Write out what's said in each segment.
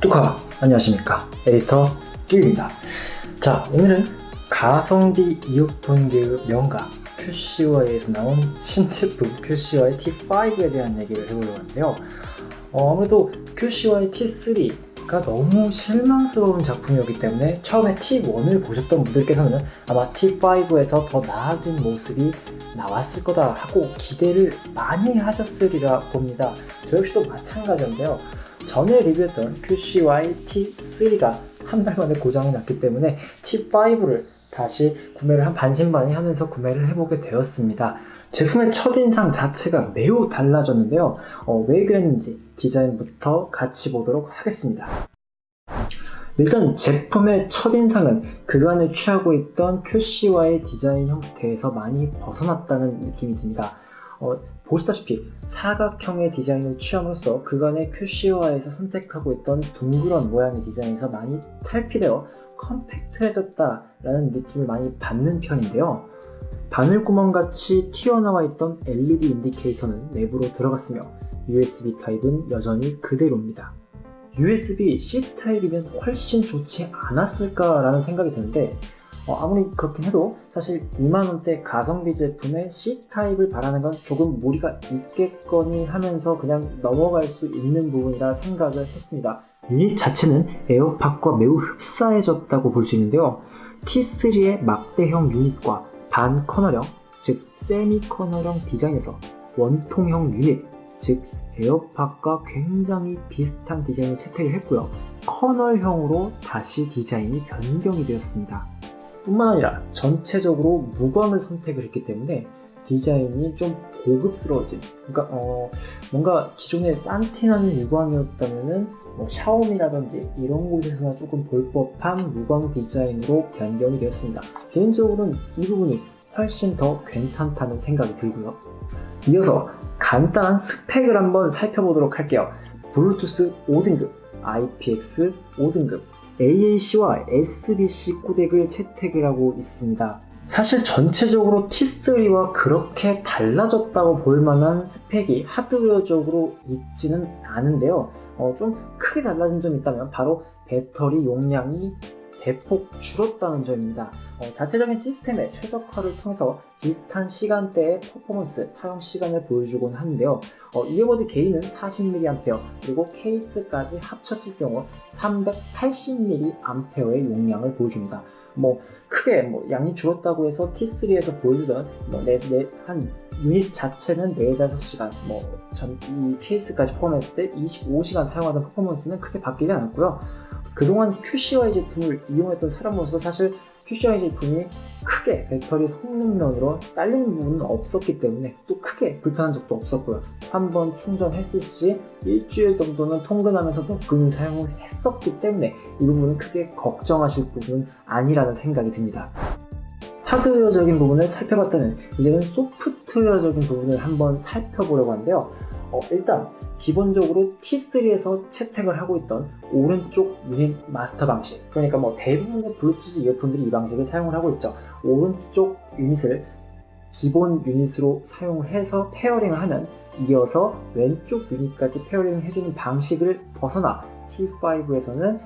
뚜카 안녕하십니까? 에디터 끼입니다. 자 오늘은 가성비 이어폰계의 명가 QCY에서 나온 신제품 QCY T5에 대한 얘기를 해보려고 하는데요. 어, 아무래도 QCY T3가 너무 실망스러운 작품이었기 때문에 처음에 T1을 보셨던 분들께서는 아마 T5에서 더 나아진 모습이 나왔을 거다 하고 기대를 많이 하셨으리라 봅니다. 저 역시도 마찬가지인데요 전에 리뷰했던 QCY T3가 한 달 만에 고장이 났기 때문에 T5를 다시 구매를 한 반신반의 하면서 구매를 해보게 되었습니다. 제품의 첫인상 자체가 매우 달라졌는데요. 어, 왜 그랬는지 디자인부터 같이 보도록 하겠습니다. 일단 제품의 첫인상은 그간에 취하고 있던 QCY 디자인 형태에서 많이 벗어났다는 느낌이 듭니다. 어, 보시다시피 사각형의 디자인을 취함으로써 그간의 QC화에서 선택하고 있던 둥그런 모양의 디자인에서 많이 탈피되어 컴팩트해졌다라는 느낌을 많이 받는 편인데요. 바늘구멍같이 튀어나와 있던 LED 인디케이터는 내부로 들어갔으며 USB 타입은 여전히 그대로입니다. USB-C 타입이면 훨씬 좋지 않았을까라는 생각이 드는데 어, 아무리 그렇긴 해도 사실 2만원대 가성비 제품에 C type을 바라는 건 조금 무리가 있겠거니 하면서 그냥 넘어갈 수 있는 부분이라 생각을 했습니다. 유닛 자체는 에어팟과 매우 흡사해졌다고 볼 수 있는데요. T3의 막대형 유닛과 반 커널형, 즉 세미 커널형 디자인에서 원통형 유닛, 즉 에어팟과 굉장히 비슷한 디자인을 채택을 했고요. 커널형으로 다시 디자인이 변경이 되었습니다. 뿐만 아니라 전체적으로 무광을 선택을 했기 때문에 디자인이 좀 고급스러워진 그러니까 어 뭔가 기존의 산티나는 무광이었다면은 뭐 샤오미라든지 이런 곳에서나 조금 볼 법한 무광 디자인으로 변경이 되었습니다. 개인적으로는 이 부분이 훨씬 더 괜찮다는 생각이 들고요. 이어서 간단한 스펙을 한번 살펴보도록 할게요. 블루투스 5등급 IPX 5등급 AAC와 SBC 코덱을 채택을 하고 있습니다. 사실 전체적으로 T3와 그렇게 달라졌다고 볼 만한 스펙이 하드웨어적으로 있지는 않은데요. 어, 좀 크게 달라진 점이 있다면 바로 배터리 용량이 대폭 줄었다는 점입니다. 어, 자체적인 시스템의 최적화를 통해서 비슷한 시간대의 퍼포먼스, 사용 시간을 보여주곤 하는데요. 어, 이어버드 게인은 40mAh 그리고 케이스까지 합쳤을 경우 380mAh의 용량을 보여줍니다. 뭐 크게 뭐 양이 줄었다고 해서 T3에서 보여주던 뭐 네, 네, 한 유닛 자체는 4, 5시간 뭐 전 이 케이스까지 포함했을 때 25시간 사용하던 퍼포먼스는 크게 바뀌지 않았고요. 그동안 QCY 제품을 이용했던 사람으로서 사실 QCY 제품이 크게 배터리 성능면으로 딸리는 부분은 없었기 때문에 또 크게 불편한 적도 없었고요. 한 번 충전했을 시 일주일 정도는 통근하면서 너끈히 사용을 했었기 때문에 이 부분은 크게 걱정하실 부분은 아니라는 생각이 듭니다. 하드웨어적인 부분을 살펴봤다면 이제는 소프트웨어적인 부분을 한번 살펴보려고 하는데요. 어, 일단 기본적으로 T3에서 채택을 하고 있던 오른쪽 유닛 마스터 방식. 그러니까 뭐 대부분의 블루투스 이어폰들이 이 방식을 사용을 하고 있죠. 오른쪽 유닛을 기본 유닛으로 사용을 해서 pairing을 하면 이어서 왼쪽 유닛까지 페어링을 해주는 방식을 벗어나 T5에서는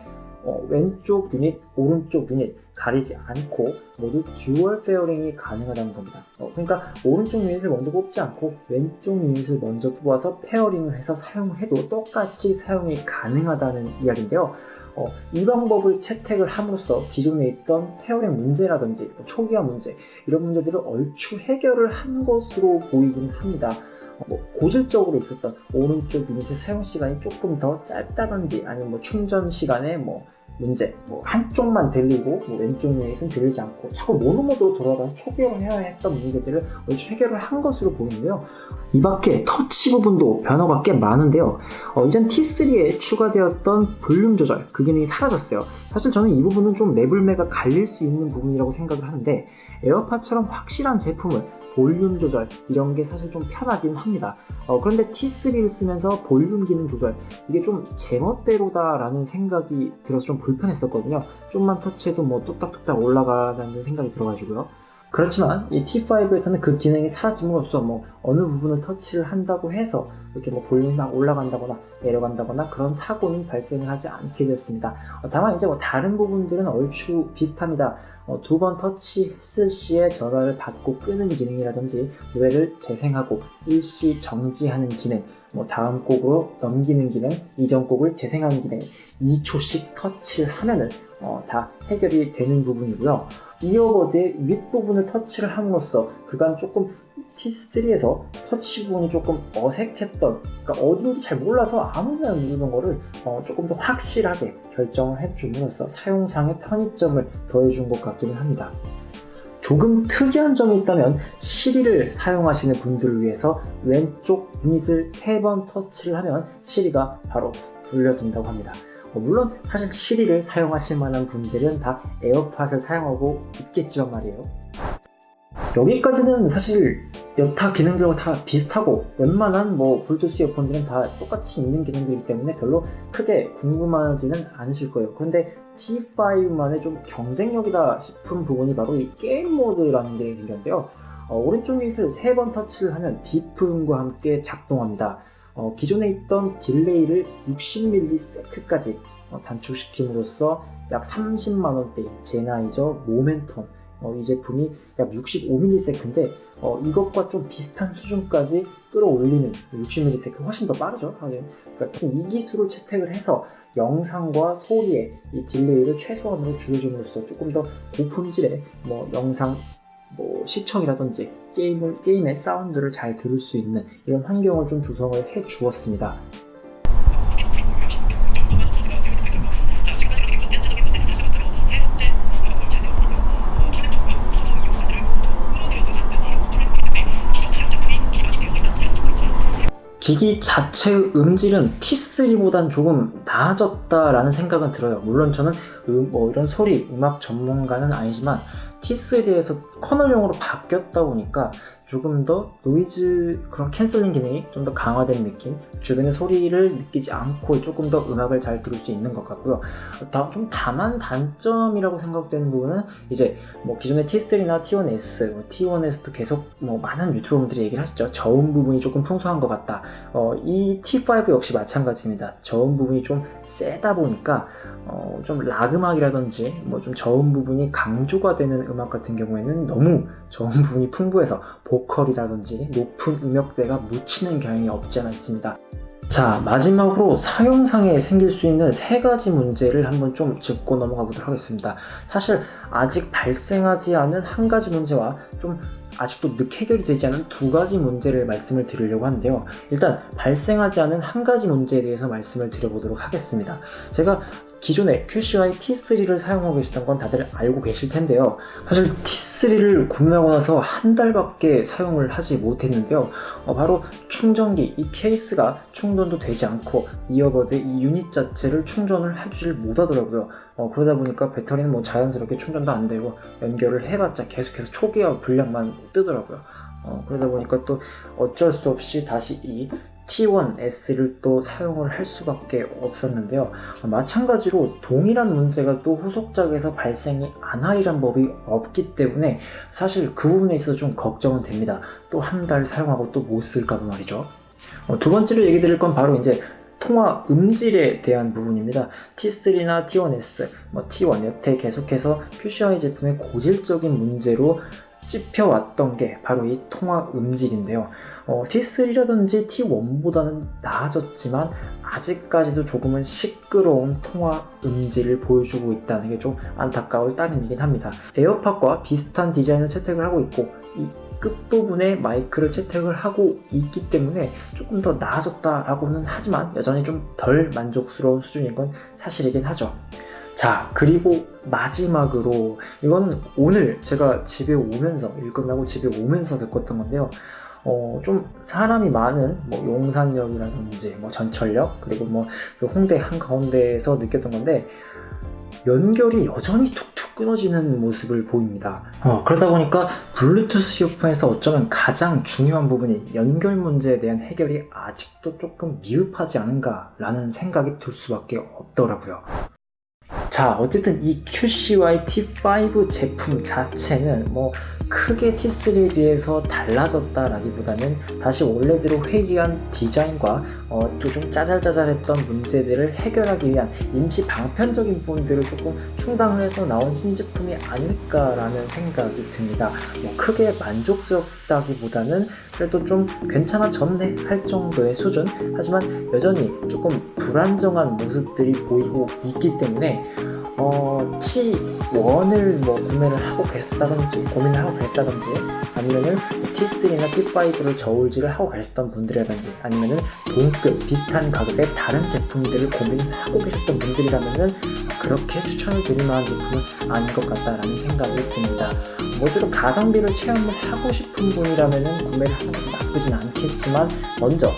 어, 왼쪽 유닛, 오른쪽 유닛 가리지 않고 모두 dual pairing이 가능하다는 겁니다. 어, 그러니까 오른쪽 유닛을 먼저 뽑지 않고 왼쪽 유닛을 먼저 뽑아서 pairing을 해서 사용을 해도 똑같이 사용이 가능하다는 이야기인데요. 어, 이 방법을 채택을 함으로써 기존에 있던 pairing 문제라든지 뭐 초기화 문제 이런 문제들을 얼추 해결을 한 것으로 보이긴 합니다. 뭐 고질적으로 있었던 오른쪽 유닛의 사용 시간이 조금 더 짧다든지 아니면 뭐 충전 시간에 뭐 문제 뭐 한쪽만 들리고 뭐 왼쪽 유닛은 들리지 않고 자꾸 모노모드로 돌아가서 초기화를 해야 했던 문제들을 얼추 해결을 한 것으로 보이는데요. 이 밖에 터치 부분도 변화가 꽤 많은데요. 어, 이젠 T3에 추가되었던 볼륨 조절 그 기능이 사라졌어요. 사실 저는 이 부분은 좀 매불매가 갈릴 수 있는 부분이라고 생각을 하는데 에어팟처럼 확실한 제품을 볼륨 조절 이런 게 사실 좀 편하긴 합니다. 어, 그런데 T3를 쓰면서 볼륨 기능 조절 이게 좀 제멋대로다 라는 생각이 들어서 좀 불편했었거든요. 좀만 터치해도 뭐 뚝딱뚝딱 올라가는 생각이 들어가지고요 그렇지만 이 T5에서는 그 기능이 사라짐으로써 뭐 어느 부분을 터치를 한다고 해서 이렇게 뭐 볼륨이 막 올라간다거나 내려간다거나 그런 사고는 발생을 하지 않게 되었습니다. 어, 다만 이제 뭐 다른 부분들은 얼추 비슷합니다. 어, 두번 터치했을 시에 전화를 받고 끄는 기능이라든지 노래를 재생하고 일시 정지하는 기능, 뭐 다음 곡으로 넘기는 기능, 이전 곡을 재생하는 기능, 2초씩 터치를 하면은 어, 다 해결이 되는 부분이고요. 이어버드의 윗부분을 터치를 함으로써 그간 조금 T3에서 터치 부분이 조금 어색했던 그러니까 어딘지 잘 몰라서 아무나 누르는 거를 어, 조금 더 확실하게 결정을 해줌으로써 사용상의 편의점을 더해준 것 같기는 합니다. 조금 특이한 점이 있다면 시리를 사용하시는 분들을 위해서 왼쪽 유닛을 3번 터치를 하면 시리가 바로 불려진다고 합니다. 어, 물론 사실 시리를 사용하실 만한 분들은 다 에어팟을 사용하고 있겠지만 말이에요. 여기까지는 사실 여타 기능들과 다 비슷하고 웬만한 뭐 블루투스 이어폰들은 다 똑같이 있는 기능들이기 때문에 별로 크게 궁금하지는 않으실 거예요. 그런데 T5만의 좀 경쟁력이다 싶은 부분이 바로 이 게임 모드라는 게 생겼는데요. 어, 오른쪽 유닛을 3번 터치를 하면 비프음과 함께 작동합니다. 어, 기존에 있던 딜레이를 60ms까지 어, 단축시킴으로써 약 30만원대인 젠하이저 모멘텀 어, 이 제품이 약 65ms인데 어, 이것과 좀 비슷한 수준까지 끌어올리는 60ms 훨씬 더 빠르죠. 하긴 그러니까 이 기술을 채택을 해서 영상과 소리의 이 딜레이를 최소한으로 줄여줌으로써 조금 더 고품질의 뭐 영상 뭐 시청이라든지 게임을 게임의 사운드를 잘 들을 수 있는 이런 환경을 좀 조성을 해 주었습니다. 기기 자체의 음질은 T3보단 조금 나아졌다라는 생각은 들어요. 물론 저는 음, 뭐 이런 소리, 음악 전문가는 아니지만 T3에서 커널형으로 바뀌었다 보니까 조금 더 노이즈 그런 canceling 기능이 좀 더 강화된 느낌 주변의 소리를 느끼지 않고 조금 더 음악을 잘 들을 수 있는 것 같고요. 다, 좀 다만 단점이라고 생각되는 부분은 이제 뭐 기존의 T3나 T1S, 뭐 T1S도 계속 뭐 많은 유튜버분들이 얘기를 하시죠. 저음 부분이 조금 풍성한 것 같다. 어, 이 T5 역시 마찬가지입니다. 저음 부분이 좀 세다 보니까 어, 좀 락음악이라든지 뭐 좀 저음 부분이 강조가 되는 음악 같은 경우에는 너무 저음 부분이 풍부해서 보 컬이라든지 높은 음역대가 묻히는 경향이 없지 않아 있습니다. 자 마지막으로 사용상에 생길 수 있는 세 가지 문제를 한번 좀 짚고 넘어가 보도록 하겠습니다. 사실 아직 발생하지 않은 한 가지 문제와 좀 아직도 늦게 해결이 되지 않은 두 가지 문제를 말씀을 드리려고 하는데요. 일단 발생하지 않은 한 가지 문제에 대해서 말씀을 드려보도록 하겠습니다. 제가 기존에 QCY T3를 사용하고 계시던 건 다들 알고 계실 텐데요. 사실 T3를 구매하고 나서 한 달밖에 사용을 하지 못했는데요. 어, 바로 충전기, 이 케이스가 충전도 되지 않고 earbud 이 유닛 자체를 충전을 해주질 못하더라고요. 어, 그러다 보니까 배터리는 뭐 자연스럽게 충전도 안 되고 연결을 해봤자 계속해서 초기화 불량만 뜨더라고요. 어, 그러다 보니까 또 어쩔 수 없이 다시 이 T1S를 또 사용을 할 수밖에 없었는데요. 어, 마찬가지로 동일한 문제가 또 후속작에서 발생이 안 하리란 법이 없기 때문에 사실 그 부분에 있어서 좀 걱정은 됩니다. 또 한 달 사용하고 또 못 쓸까봐 말이죠. 어, 두 번째로 얘기 드릴 건 바로 이제 통화 음질에 대한 부분입니다. T3나 T1S, 뭐 T1 여태 계속해서 QCI 제품의 고질적인 문제로 찝혀왔던 게 바로 이 통화 음질인데요. 어, T3라든지 T1보다는 나아졌지만 아직까지도 조금은 시끄러운 통화 음질을 보여주고 있다는 게 좀 안타까울 따름이긴 합니다. 에어팟과 비슷한 디자인을 채택을 하고 있고 이 끝부분에 마이크를 채택을 하고 있기 때문에 조금 더 나아졌다라고는 하지만 여전히 좀 덜 만족스러운 수준인 건 사실이긴 하죠. 자 그리고 마지막으로 이거는 오늘 제가 집에 오면서 일 끝나고 집에 오면서 겪었던 건데요 어, 좀 사람이 많은 뭐 용산역이라든지 뭐 전철역 그리고 뭐 그 홍대 한가운데에서 느꼈던 건데 연결이 여전히 툭툭 끊어지는 모습을 보입니다. 어, 그러다 보니까 블루투스 이어폰에서 어쩌면 가장 중요한 부분인 연결 문제에 대한 해결이 아직도 조금 미흡하지 않은가 라는 생각이 들 수밖에 없더라고요. 자, 어쨌든 이 QCY T5 제품 자체는 뭐 크게 T3에 비해서 달라졌다라기보다는 다시 원래대로 회귀한 디자인과 어, 또 좀 짜잘짜잘했던 문제들을 해결하기 위한 임시 방편적인 부분들을 조금 충당을 해서 나온 신제품이 아닐까라는 생각이 듭니다. 뭐 크게 만족스럽다기보다는 그래도 좀 괜찮아졌네 할 정도의 수준 하지만 여전히 조금 불안정한 모습들이 보이고 있기 때문에 어, T1을 뭐 구매를 하고 계셨다든지 고민을 하고 계셨다든지 아니면은 T3나 T5를 저울질을 하고 계셨던 분들이라든지 아니면은 동급 비슷한 가격의 다른 제품들을 고민하고 계셨던 분들이라면은 그렇게 추천을 드릴 만한 제품은 아닌 것 같다라는 생각이 듭니다. 모쪼록 가성비를 체험을 하고 싶은 분이라면은 구매를 하는 건 나쁘진 않겠지만 먼저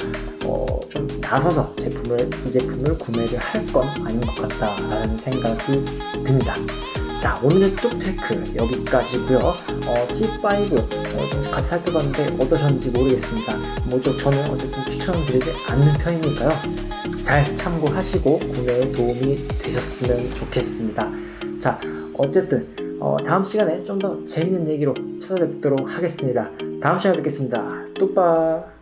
나서서 제품을 이 제품을 구매를 할 건 아닌 것 같다라는 생각이 듭니다. 자 오늘의 뚝테크 여기까지고요. 어, T5 어, 좀 같이 살펴봤는데 어떠셨는지 모르겠습니다. 뭐죠 저는 어쨌든 추천드리지 않는 편이니까요. 잘 참고하시고 구매에 도움이 되셨으면 좋겠습니다. 자 어쨌든 어, 다음 시간에 좀 더 재밌는 얘기로 찾아뵙도록 하겠습니다. 다음 시간에 뵙겠습니다. 뚝빠